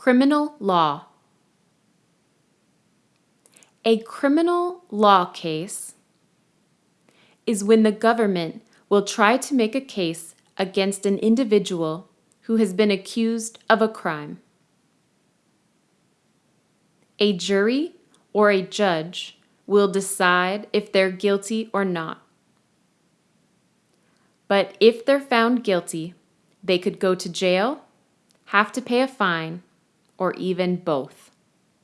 Criminal law. A criminal law case is when the government will try to make a case against an individual who has been accused of a crime. A jury or a judge will decide if they're guilty or not. But if they're found guilty, they could go to jail, have to pay a fine, or even both.